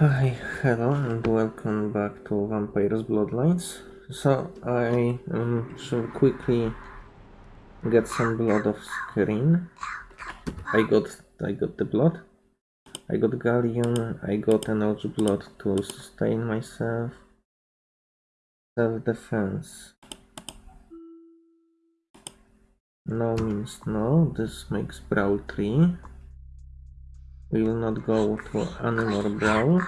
Hi, hello and welcome back to Vampire's Bloodlines. So I um, should quickly get some blood off screen. I got I got the blood. I got gallium. I got enough blood to sustain myself. Self-defense. No means no. This makes brawl 3. We will not go to any more brawl.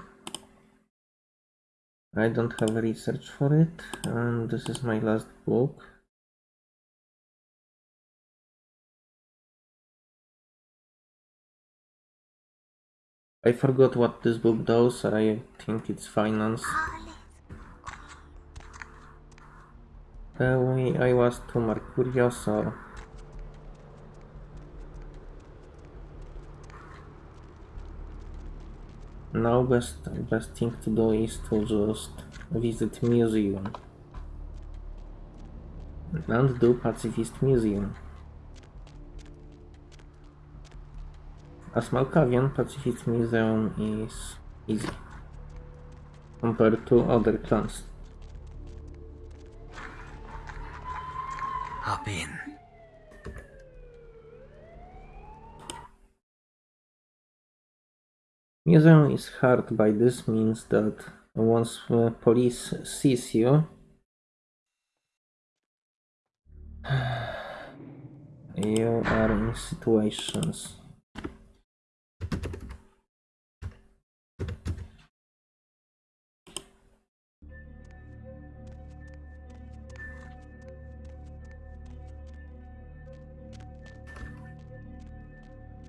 I don't have research for it, and this is my last book. I forgot what this book does, I think it's finance. Uh, we, I was to Mercurioso. Now best best thing to do is to just visit museum and do pacifist museum. As Malkavian, pacifist museum is easy compared to other clans. Hop in. Museum is hard by this means that once police sees you, you are in situations.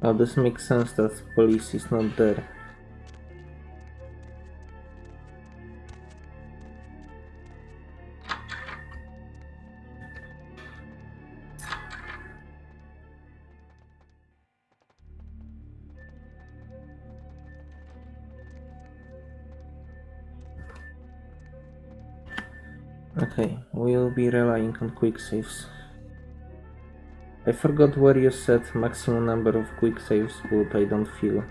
Oh, this makes sense that police is not there. On quick saves. I forgot where you said maximum number of quick saves, but I don't feel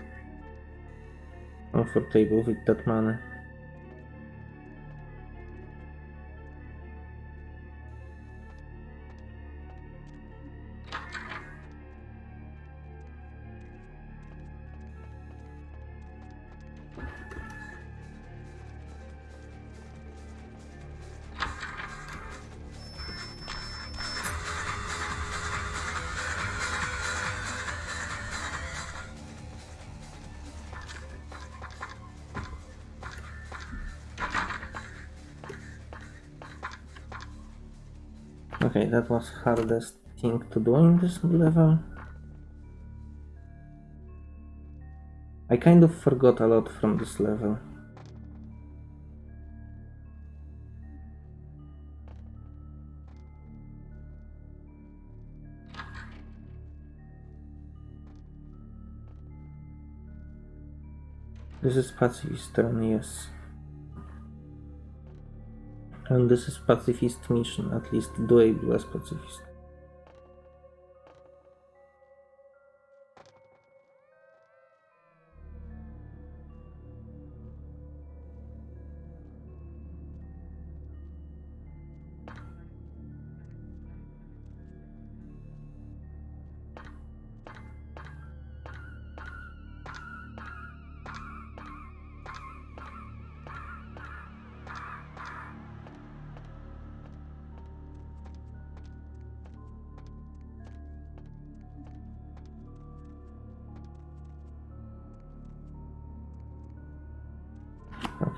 comfortable with that money. Okay, that was hardest thing to do in this level. I kind of forgot a lot from this level. This is pacifist turn, yes. And this is pacifist mission, at least doable as pacifist.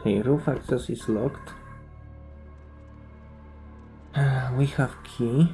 Okay, roof access is locked. Uh, we have key.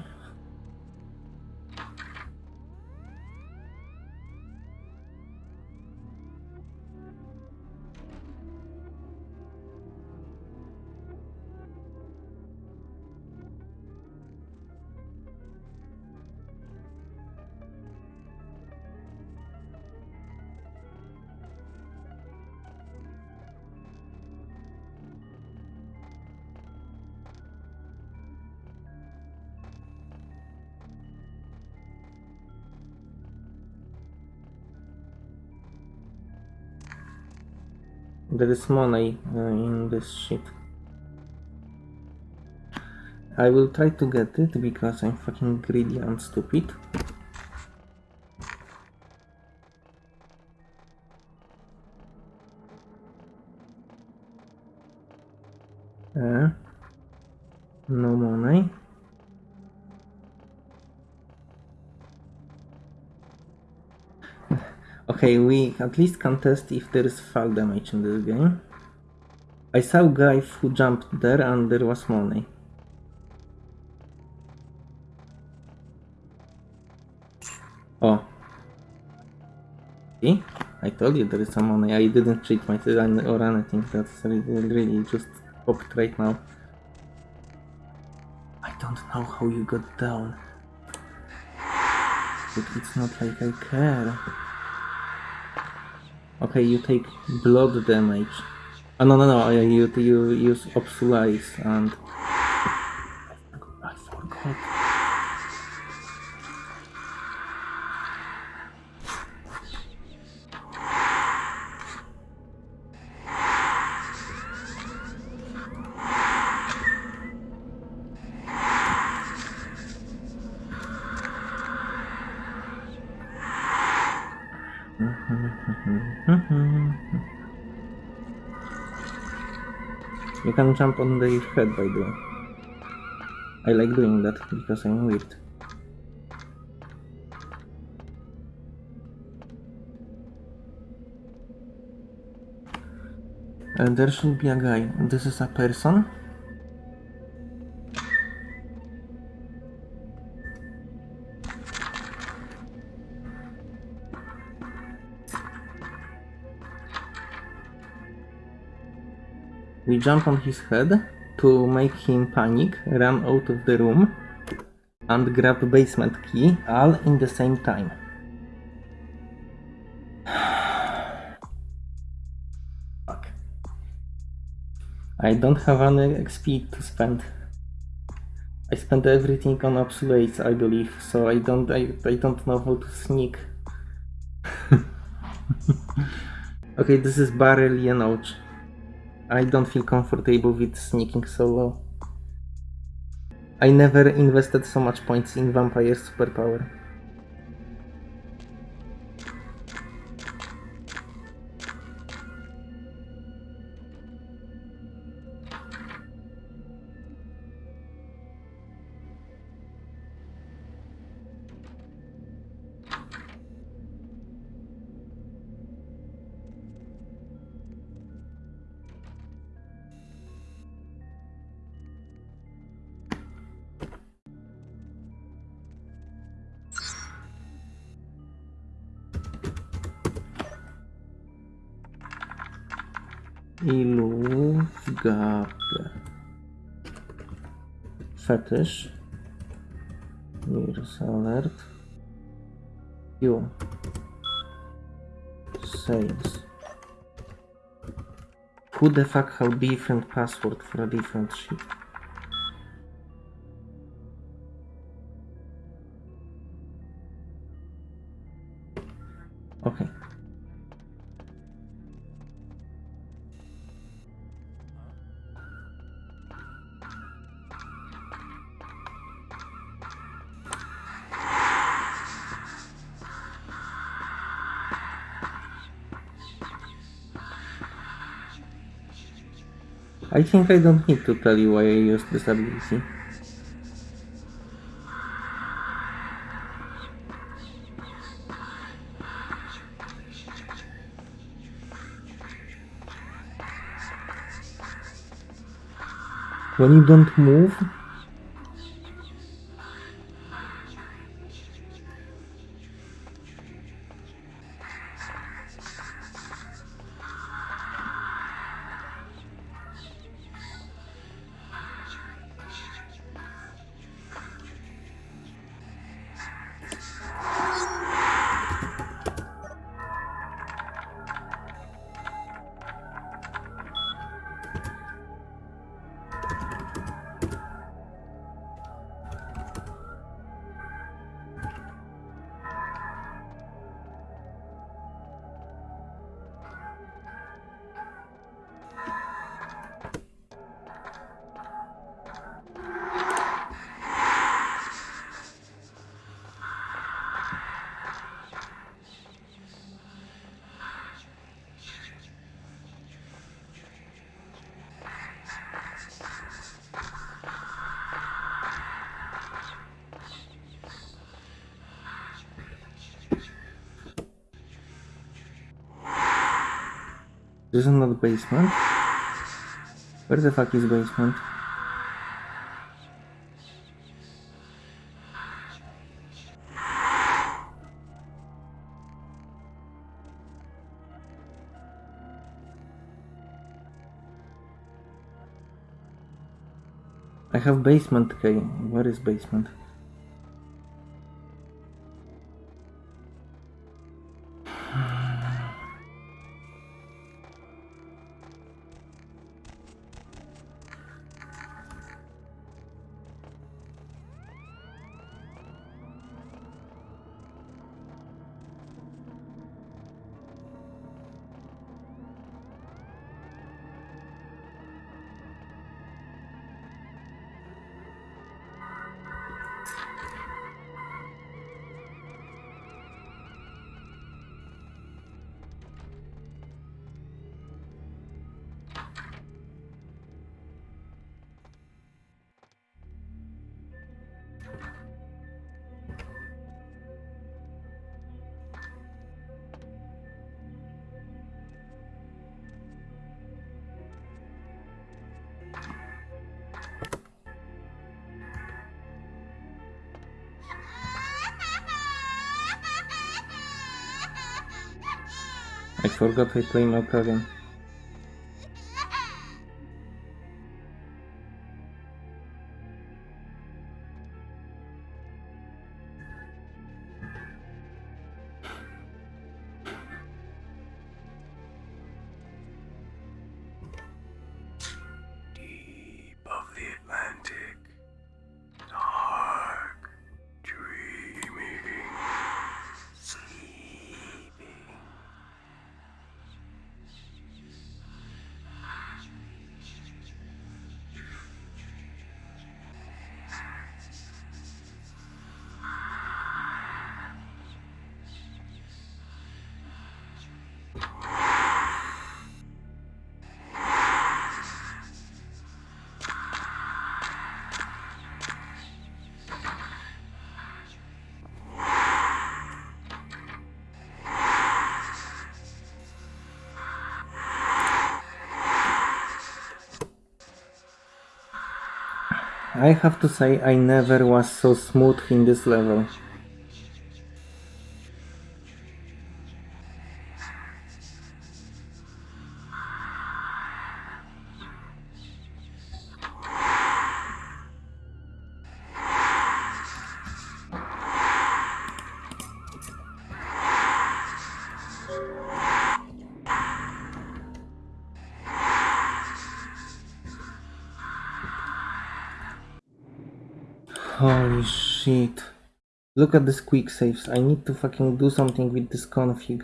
There is money uh, in this shit. I will try to get it because I'm fucking greedy and stupid. At least can test if there is fall damage in this game. I saw guy who jumped there and there was money. Oh. See? I told you there is some money. I didn't cheat myself or anything. That's really, really just popped right now. I don't know how you got down. But it's not like I care. Okay, you take blood damage. Oh no no no, uh, you, you use Obsulize and... can jump on their head by way. I like doing that because I'm weird. And there should be a guy. This is a person. We jump on his head to make him panic, run out of the room, and grab the basement key, all in the same time. Fuck. I don't have any XP to spend. I spent everything on obsolete, I believe, so I don't I, I don't know how to sneak. okay, this is Barrel Yenouch. I don't feel comfortable with sneaking solo. I never invested so much points in Vampire superpower. Illugape. Fetish. Mirrors alert. You. Sales. Who the fuck have different password for a different shit? I think I don't need to tell you why I use this ability. When you don't move, Is not basement. Where the fuck is basement? I have basement key. Where is basement? I forgot I play Malkavian. Deep I have to say I never was so smooth in this level. Look at this quick saves. I need to fucking do something with this config.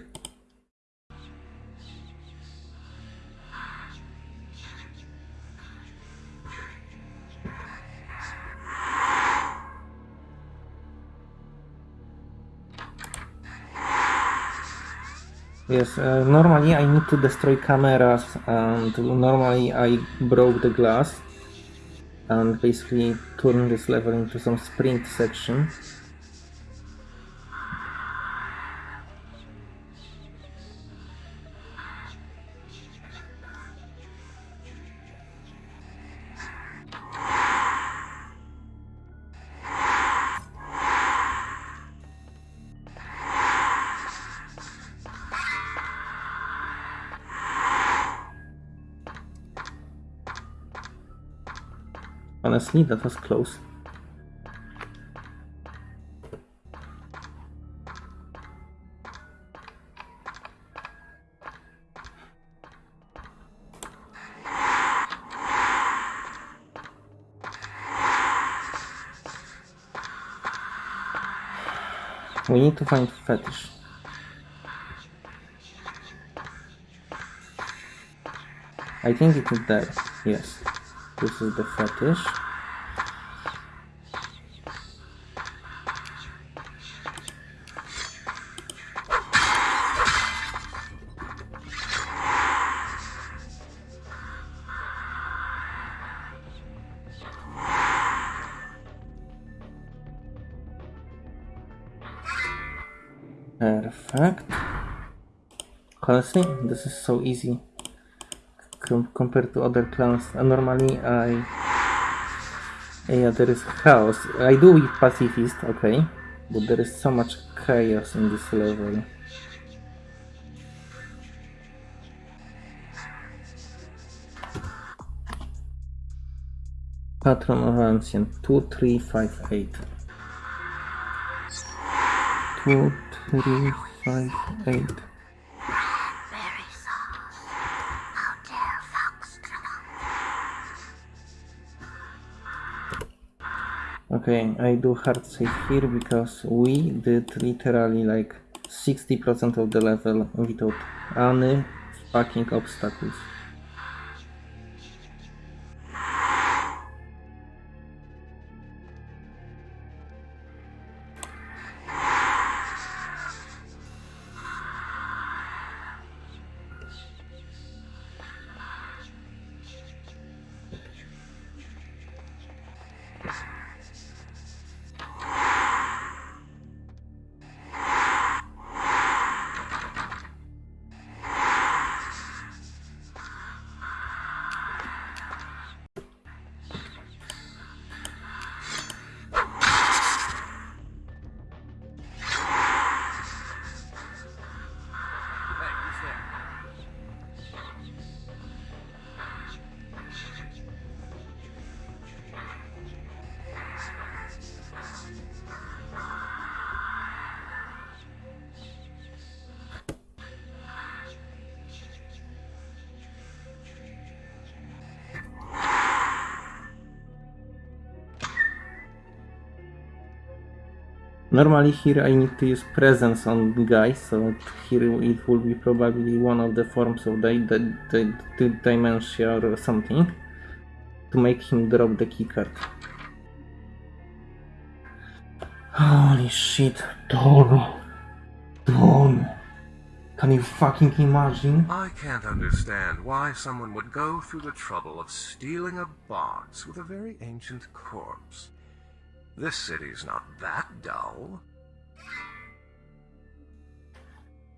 Yes, uh, normally I need to destroy cameras and normally I broke the glass and basically turn this level into some sprint section. That was close. We need to find fetish. I think it is there. Yes. This is the fetish. Perfect. Honestly, this is so easy. com- compared to other clans. Uh, normally, I yeah, there is chaos. I do with pacifist, okay, but there is so much chaos in this level. Patron of Ancient, 2358. 2358. Okay, I do hard save here because we did literally like 60% of the level without any fucking obstacles. Normally here I need to use presence on guys, so here it will be probably one of the forms of the, the, the, the dimension or something to make him drop the keycard. Holy shit, Don! Don! Can you fucking imagine? I can't understand why someone would go through the trouble of stealing a box with a very ancient corpse. This city's not that dull.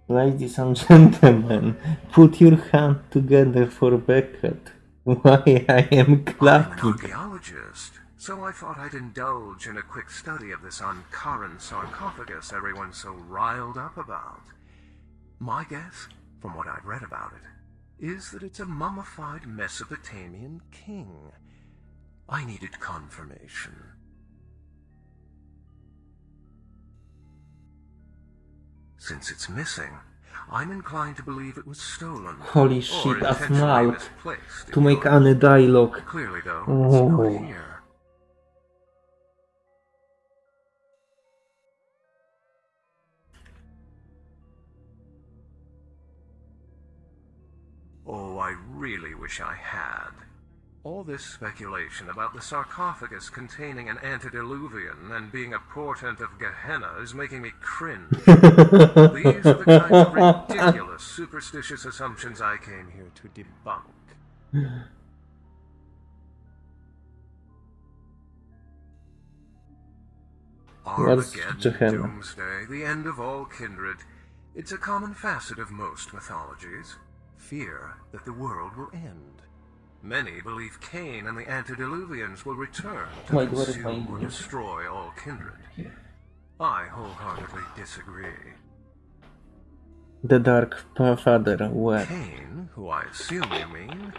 Ladies and gentlemen, put your hand together for Beckett. Why I am clapping. I'm an archaeologist, so I thought I'd indulge in a quick study of this Ankaran sarcophagus everyone's so riled up about. My guess, from what I've read about it, is that it's a mummified Mesopotamian king. I needed confirmation. Since it's missing, I'm inclined to believe it was stolen. Holy shit, a intentionally smile to make any dialogue. Clearly, though, Oh. Oh, I really wish I had. All this speculation about the sarcophagus containing an antediluvian and being a portent of Gehenna is making me cringe. These are the kinds of ridiculous superstitious assumptions I came here to debunk. Armageddon? Doomsday, the end of all kindred. It's a common facet of most mythologies. Fear that the world will end. Many believe Cain and the antediluvians will return to what my consume or destroy all kindred. I wholeheartedly disagree. The Dark Father, where? Cain, who I assume you mean,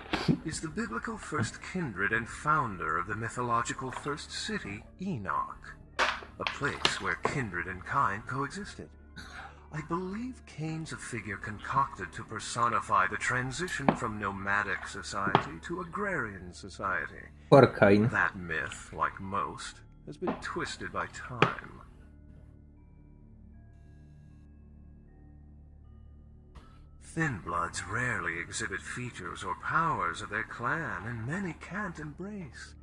is the biblical first kindred and founder of the mythological first city, Enoch, a place where kindred and kind coexisted. I believe Cain's a figure concocted to personify the transition from nomadic society to agrarian society. Or Cain. That myth, like most, has been twisted by time. Thin bloods rarely exhibit features or powers of their clan, and many can't embrace.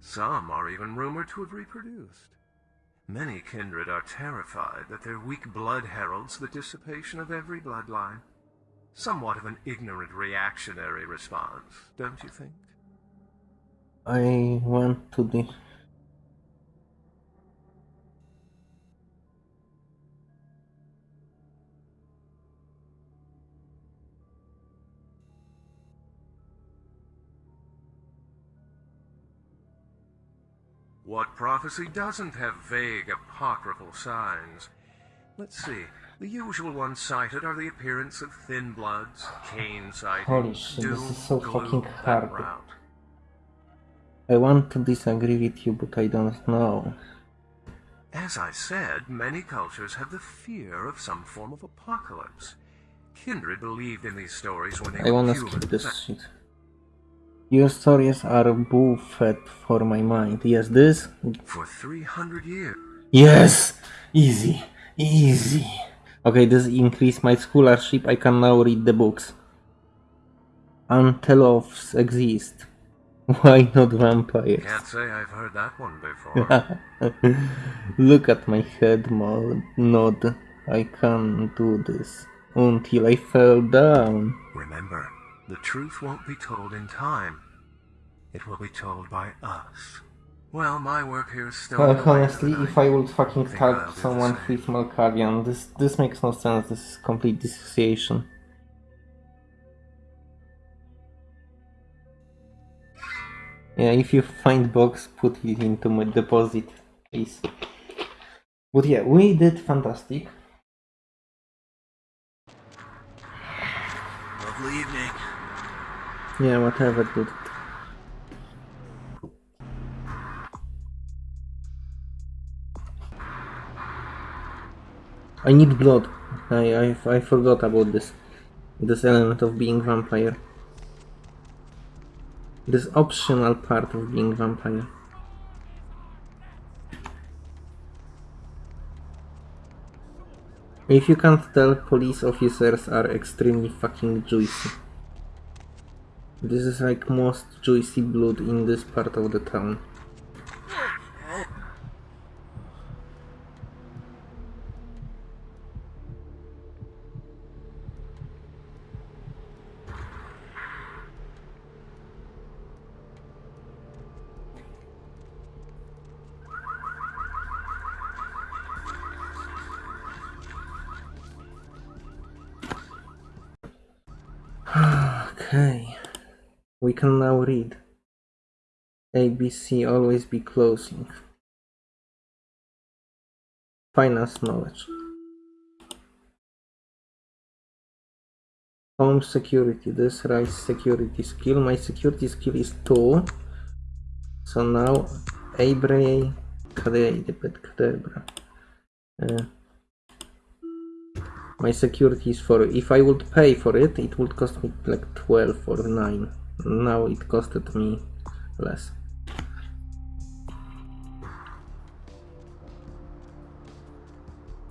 Some are even rumored to have reproduced. Many kindred are terrified that their weak blood heralds the dissipation of every bloodline. Somewhat of an ignorant reactionary response, don't you think? I went to the. What prophecy doesn't have vague apocryphal signs? Let's see. The usual ones cited are the appearance of thin bloods, Cain sightings, Holy shit, this is so gloom, fucking hard. rout. I want to disagree with you, but I don't know. As I said, many cultures have the fear of some form of apocalypse. Kindred believed in these stories when they I were wanna human. skip this shit. Your stories are buffet for my mind. Yes, this? For 300 years. Yes! Easy. Easy. Okay, this increase my scholarship. I can now read the books. Antelopes exist. Why not vampires? Can't say I've heard that one before. Look at my head nod. I can't do this until I fell down. Remember, the truth won't be told in time. It will be told by us. Well, my work here is still. Well, in the light of honestly, if. I would fucking to someone who is Malkavian, this this makes no sense. This is complete dissociation. Yeah, if you find box, put it into my deposit, please. But yeah, we did fantastic. Lovely evening. Yeah, whatever, dude. I need blood. I, I I forgot about this. This element of being vampire. This optional part of being vampire. If you can't tell, police officers are extremely fucking juicy. This is like most juicy blood in this part of the town. Okay. We can now read. ABC always be closing. Finance knowledge. Home security. This right security skill. My security skill is 2. So now Abre Cadabra. Uh, my security is 4. If I would pay for it, it would cost me like 12 or 9. Now it costed me less.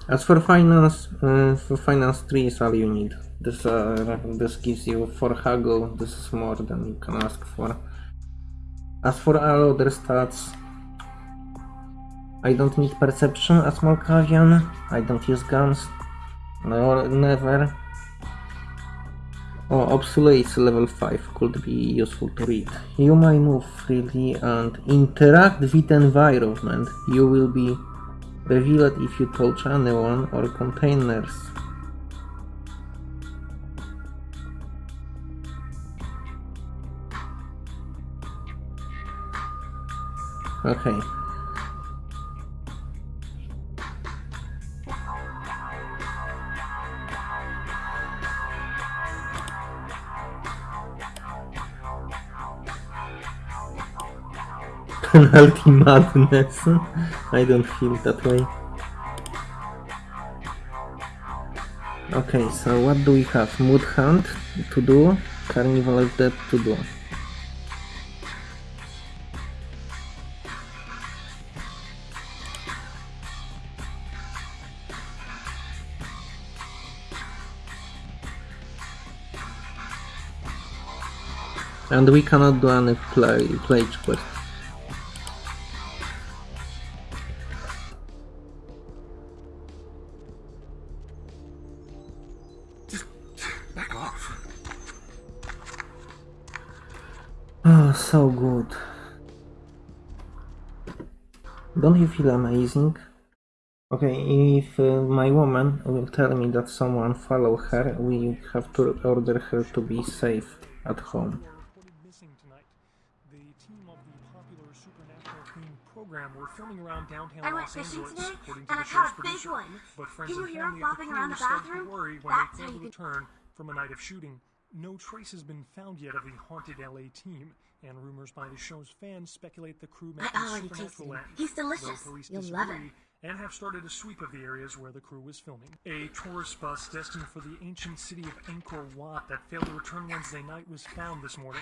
As for finance, uh, for finance 3 is all you need. This uh, this gives you for haggle, this is more than you can ask for. As for all other stats, I don't need perception as Malkavian, I don't use guns, no, never. Oh, obsolete level 5 could be useful to read. You may move freely and interact with environment. You will be revealed if you touch anyone or containers. Okay. Penalty madness. I don't feel that way. Okay, so what do we have? Mood Hunt to do, Carnival of Death to do. And we cannot do any play, pledge quest. Don't you feel amazing? Okay, if uh, my woman will tell me that someone follow her, we have to order her to be safe at home. reported missing tonight. The team of the popular supernatural theme program were filming around downtown I went Los fishing Angeles, today, according to and the I show's caught a big producer. one. But friends Can you and hear 'em family of the flopping around crew the started to bathroom? worry when That's they how failed to you can- return from a night of shooting. No trace has been found yet of the haunted LA team, and rumors by the show's fans speculate the crew met I already tasted supernatural him. end. He's delicious. Police You'll disagree love it. and have started a sweep of the areas where the crew was filming. A tourist bus destined for the ancient city of Angkor Wat that failed to return Wednesday night was found this morning,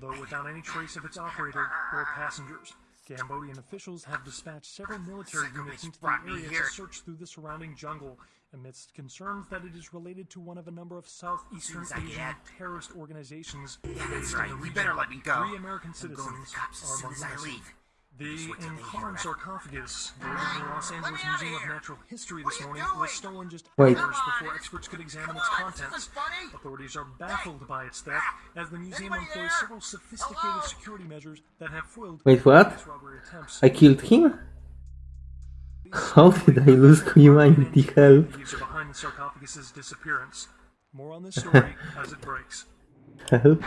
though without any trace of its operator or passengers. Cambodian officials have dispatched several military units into the area here. to search through the surrounding jungle amidst concerns that it is related to one of a number of Southeastern as Asian terrorist organizations Yeah, that's right. You better let me go. Three American I'm going to citizens the cops as are soon among as the I leave. The Just wait till they hear Ankaran sarcophagus, delivered to the Los Angeles me out of Museum of. Natural History this morning, doing? was stolen just Wait. hours on, before experts could examine its on, contents. this is funny. Authorities are baffled by its theft, ah. as the museum Anybody employs there? several sophisticated Hello? security measures that have foiled Wait, what? previous robbery attempts. I killed him? How did I lose humanity? Help. Thieves are behind the sarcophagus's disappearance. More on this story as it breaks. Help.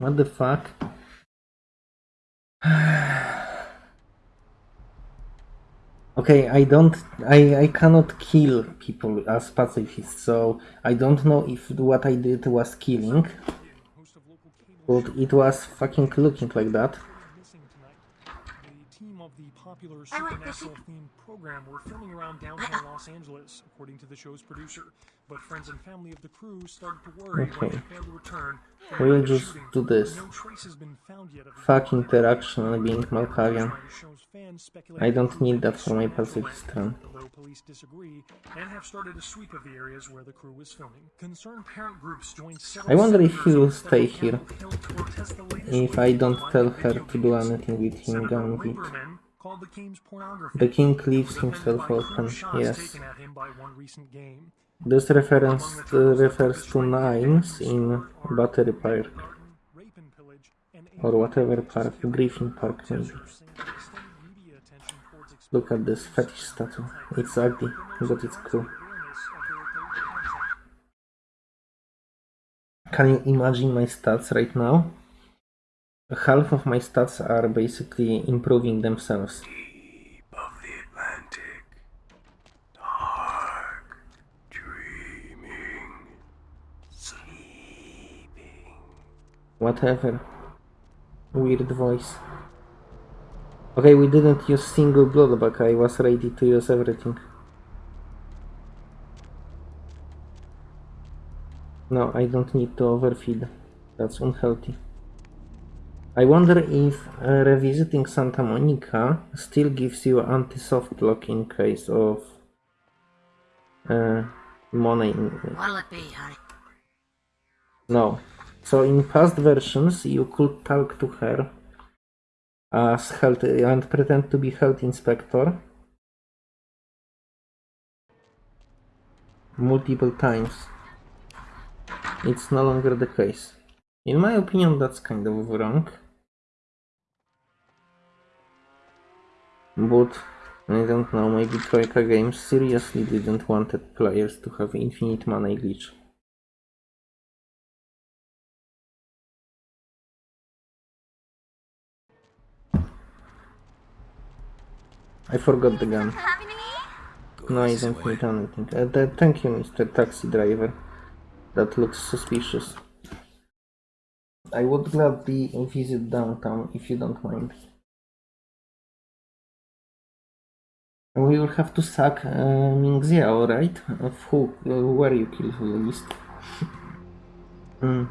What the fuck? Okay, I don't, I, I cannot kill people as pacifists, so I don't know if what I did was killing, Host of local cable but it was fucking looking like that. missing tonight. The team of the popular I supernatural themed program were filming around downtown Los Angeles, according to the show's producer. But friends and family of the crew started to worry Okay. they failed to return. We'll the night of just shooting. do this. No trace has been found yet of Fuck interaction and being Malkavian. By the show's fans speculate I don't need met that a for my supernatural pacifist turn. Although police disagree and have started a sweep of the areas where the crew was filming. Concerned parent groups joined I wonder if he will stay here. Hill to protest the latest If I don't tell her to do anything with him, Senator Gambit. The games pornography. The king leaves himself open, yes. taken at him by one recent game. This reference uh, refers to Nines in Battery Park, Rape and pillage, and or whatever park, Griffin Park maybe. Look at this fetish statue. It's ugly, but it's cool. Can you imagine my stats right now? Half of my stats are basically improving themselves. Deep of the Atlantic, dark, dreaming, sleeping. Whatever. Weird voice. Okay, we didn't use single blood bag. I was ready to use everything. No, I don't need to overfeed. That's unhealthy. I wonder if uh, revisiting Santa Monica still gives you anti-soft lock in case of uh, money. What'll it be, honey? no. So in past versions, you could talk to her as health and pretend to be health inspector multiple times. It's no longer the case. In my opinion, that's kind of wrong. But I don't know, maybe Troika Games seriously didn't wanted players to have infinite money glitch. I forgot the gun. No, I don't need anything. Uh, th- thank you, Mr. Taxi Driver. That looks suspicious. I would gladly visit downtown if you don't mind. We will have to sack uh, Ming Xiao, right? Of who? Uh, where you killed the least? Hmm.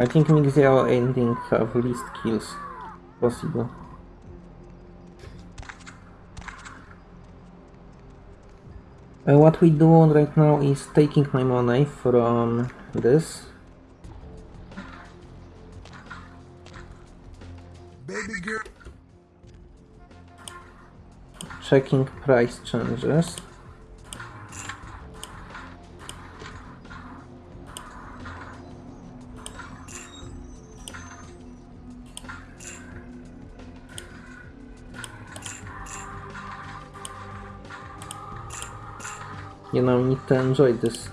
I think Ming Xiao ending have least kills possible. Uh, what we do on right now is taking my money from this. Baby girl. Checking price changes. You know, need to enjoy this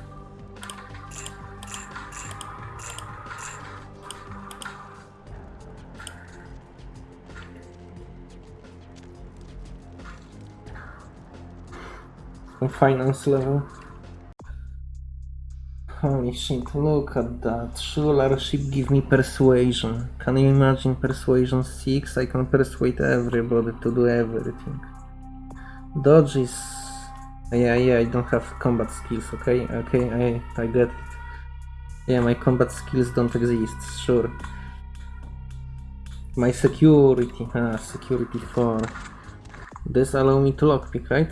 finance level. Holy shit, look at that. Rulership give me persuasion. Can you imagine persuasion 6? I can persuade everybody to do everything. Dodge is... Yeah, yeah, I don't have combat skills, okay? Okay, I, I get it. Yeah, my combat skills don't exist, sure. My security, ah, security 4. This allow me to lockpick, right?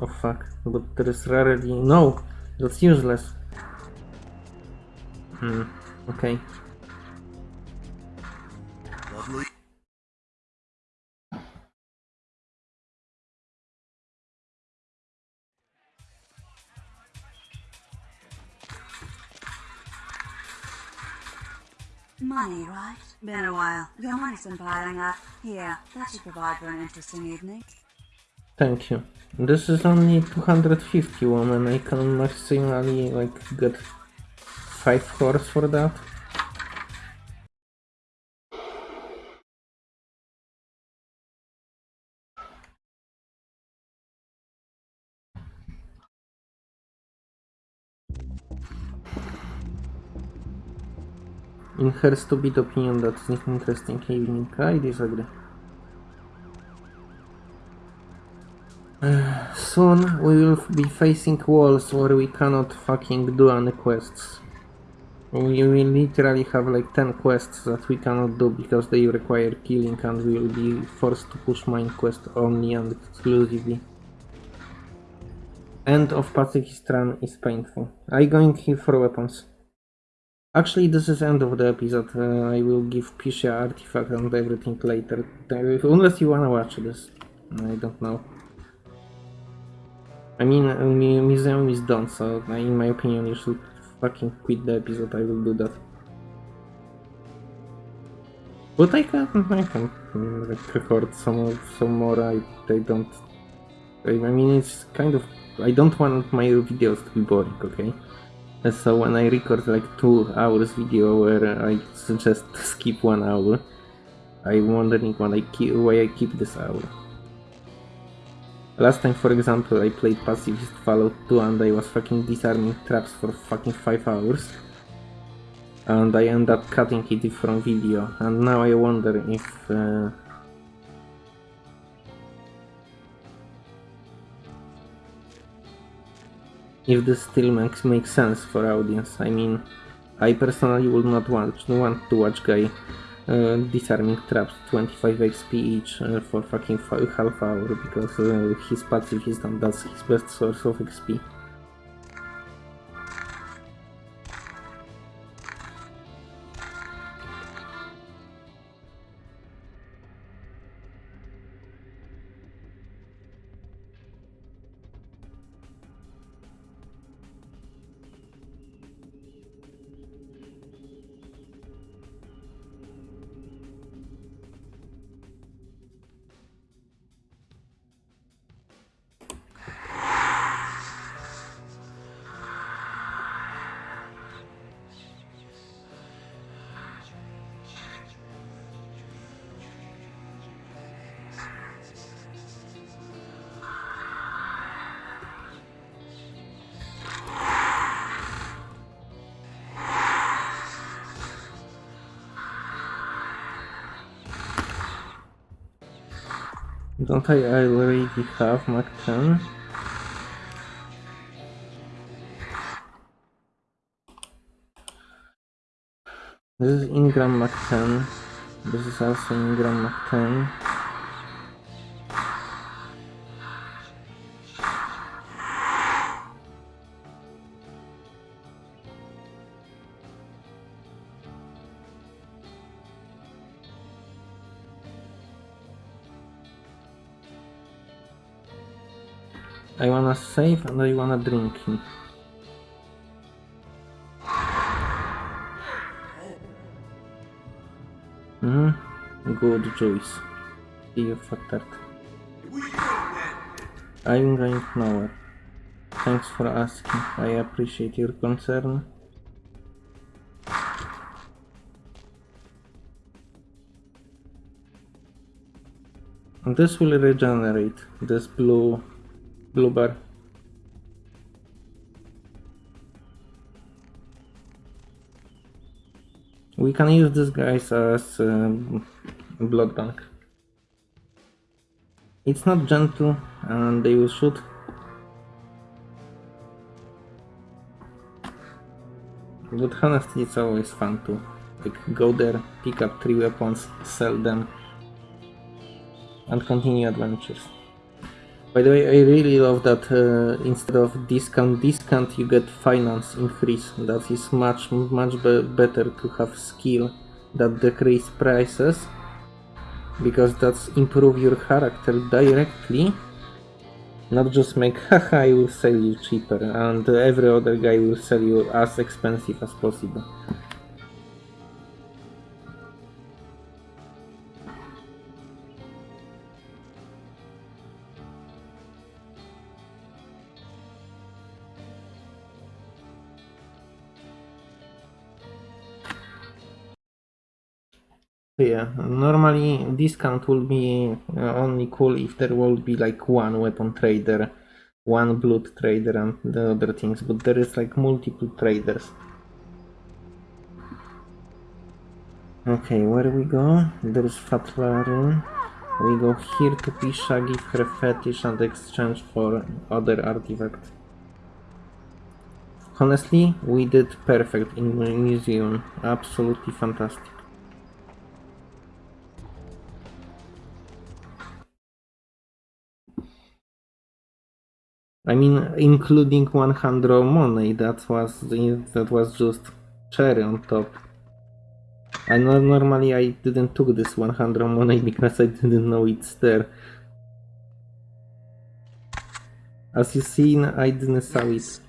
Oh fuck, but there is rarely... No! That's useless. Hmm, okay. Lovely. Money, right? Been a while. Your money's been piling up. Here, that should provide for an interesting evening. Thank you. This is only 250 women. I can maximally like get 5 cores for that. In her stupid opinion, that is an interesting evening. I disagree. Soon we will be facing walls where we cannot fucking do any quests. We will literally have like 10 quests that we cannot do because they require killing and we will be forced to push mine quest only and exclusively. End of Pacifist Run is painful. I going here for weapons. Actually, this is end of the episode. Uh, I will give Pisha artifact and everything later. Uh, Unless you wanna watch this. I don't know. I mean, museum is done, so in my opinion, you should fucking quit the episode. I will do that. But I can, I can record some some more. I, I don't. I, mean, it's kind of. I don't want my videos to be boring, okay? And so when I record like two hours video where I suggest skip one hour, I'm wondering I keep why I keep this hour. Last time, for example, I played Pacifist Fallout 2 and I was fucking disarming traps for fucking 5 hours. And I end up cutting it from video. And now I wonder if... Uh, if this still makes, makes sense for audience. I mean, I personally would not want, want to watch guy uh, disarming traps 25 XP each uh, for fucking half hour because uh, his pacifist and that's his best source of XP. Don't I already have Mac 10? This is Ingram Mac 10. This is also Ingram Mac 10. Save and I wanna drink him. Hmm, good choice. See you fucked. I'm going nowhere. Thanks for asking. I appreciate your concern. This will regenerate this blue blue bar. We can use these guys as um, blood bank. It's not gentle and they will shoot. But honestly, it's always fun to like go there, pick up three weapons, sell them, and continue adventures. By the way, I really love that uh, instead of discount discount, you get finance increase. That is much much be better to have skill that decrease prices because that's improve your character directly not just make haha I will sell you cheaper and every other guy will sell you as expensive as possible Yeah, normally discount will be uh, only cool if there will be like one weapon trader, one blood trader and the other things, but there is like multiple traders. Okay, where we go? There is Fatlarin. We go here to Pisha, give her fetish and exchange for other artifact. Honestly, we did perfect in the museum. Absolutely fantastic. I mean, including 100 money, that was that was just cherry on top. I know normally I didn't took this 100 money because I didn't know it's there. As you seen, I didn't saw it.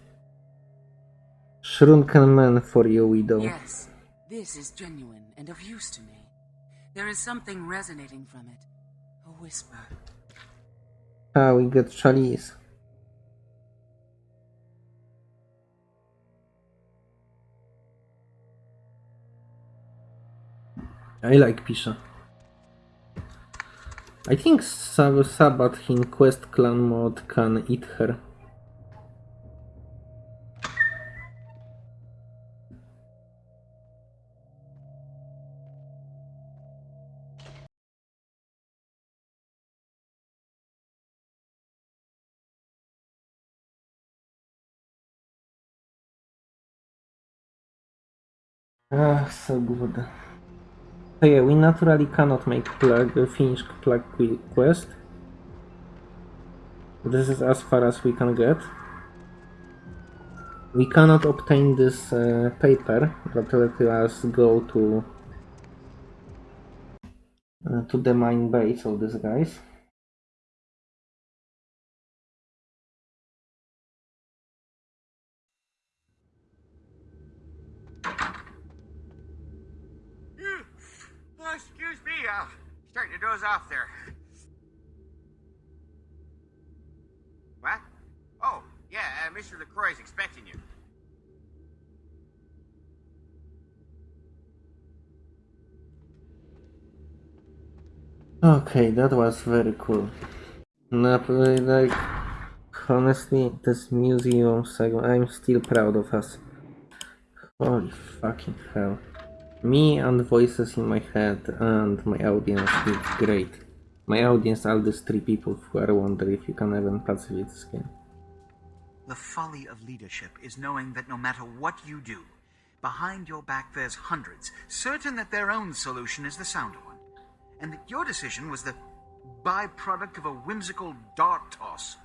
Shrunken man for you, widow. Yes, this is genuine and of use to me. There is something resonating from it. A whisper. Ah, we got chalice. I like Pisha. I think Sab Sabbat in Quest Clan mode can eat her. Ah, so yeah, we naturally cannot make plug, uh, finish plug quest. This is as far as we can get. We cannot obtain this uh, paper that let us go to uh, to the mine base of these guys. Oh, excuse me, uh, doze off there. What? Oh, yeah, uh, Mr. LaCroix's expecting you. Okay, that was very cool. Not like, honestly, this museum segment, I'm still proud of us. Holy fucking hell. Me and the voices in my head and my audience did great. My audience are these three people who are wondering if you can even pacify this game. The folly of leadership is knowing that no matter what you do, behind your back there's hundreds, certain that their own solution is the sounder one, and that your decision was the byproduct of a whimsical dart toss.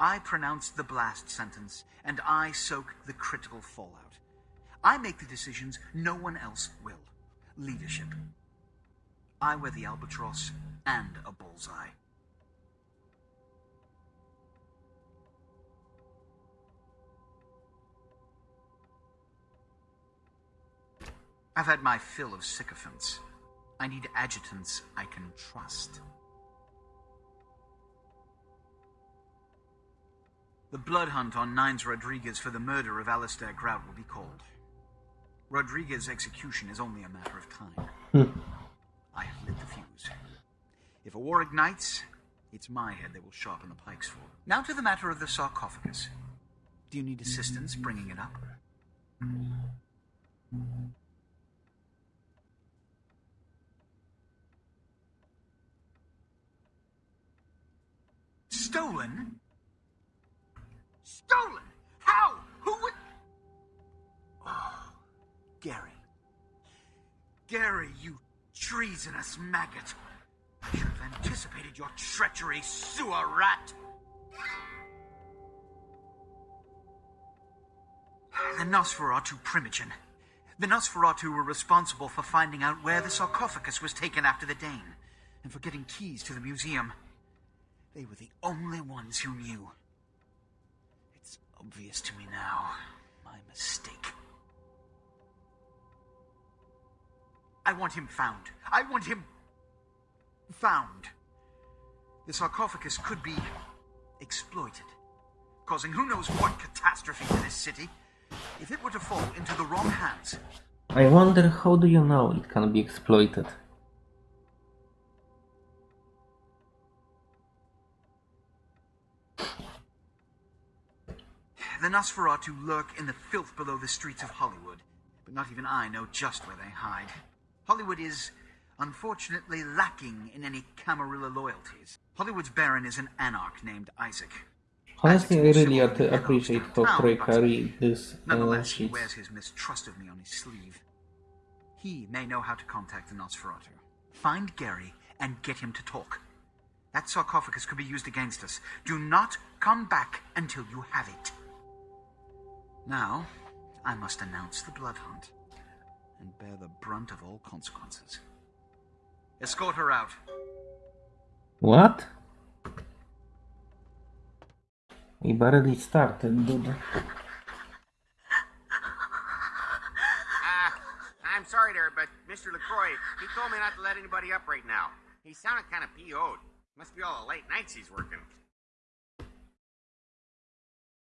I pronounced the blast sentence, and I soaked the critical fallout. I make the decisions no one else will. Leadership. I wear the albatross and a bullseye. I've had my fill of sycophants. I need adjutants I can trust. The blood hunt on Nines Rodriguez for the murder of Alistair Grout will be called. Rodriguez's execution is only a matter of time. Hmm. I have lit the fuse. If a war ignites, it's my head they will sharpen the pikes for. Now to the matter of the sarcophagus. Do you need assistance bringing it up? Stolen? Stolen? How? Who would Gary. Gary, you treasonous maggot. I should have anticipated your treachery, sewer rat. The Nosferatu Primogen. The Nosferatu were responsible for finding out where the sarcophagus was taken after the Dane, and for getting keys to the museum. They were the only ones who knew. It's obvious to me now. My mistake. I want him found. I want him found. The sarcophagus could be exploited, causing who knows what catastrophe to this city. If it were to fall into the wrong hands, I wonder how do you know it can be exploited? the Nosferatu lurk in the filth below the streets of Hollywood, but not even I know just where they hide. Hollywood is, unfortunately, lacking in any Camarilla loyalties. Hollywood's Baron is an anarch named Isaac. Honestly, I really appreciate how but read this uh, Nonetheless, he wears his mistrust of me on his sleeve. He may know how to contact the Nosferatu. Find Gary and get him to talk. That sarcophagus could be used against us. Do not come back until you have it. Now, I must announce the blood hunt and bear the brunt of all consequences. Escort her out. What? We barely started, dude. Uh, I'm sorry there, but Mr. LaCroix, he told me not to let anybody up right now. He sounded kind of PO'd. Must be all the late nights he's working.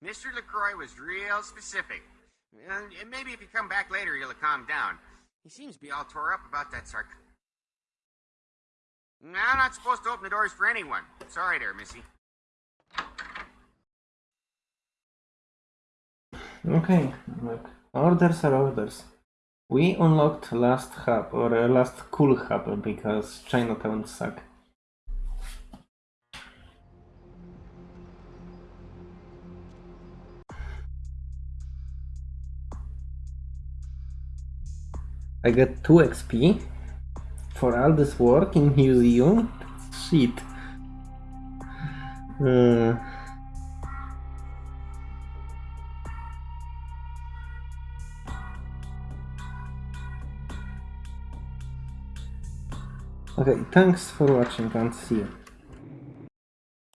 Mr. LaCroix was real specific. And maybe if you come back later, he'll calm down. He seems to be all tore up about that sarc. I'm not supposed to open the doors for anyone. Sorry there, Missy. Okay, look. Orders are orders. We unlocked last hub, or uh, last cool hub, because Chinatown suck. I get 2 XP for all this work in museum? Shit. Uh, Okay, thanks for watching and see you.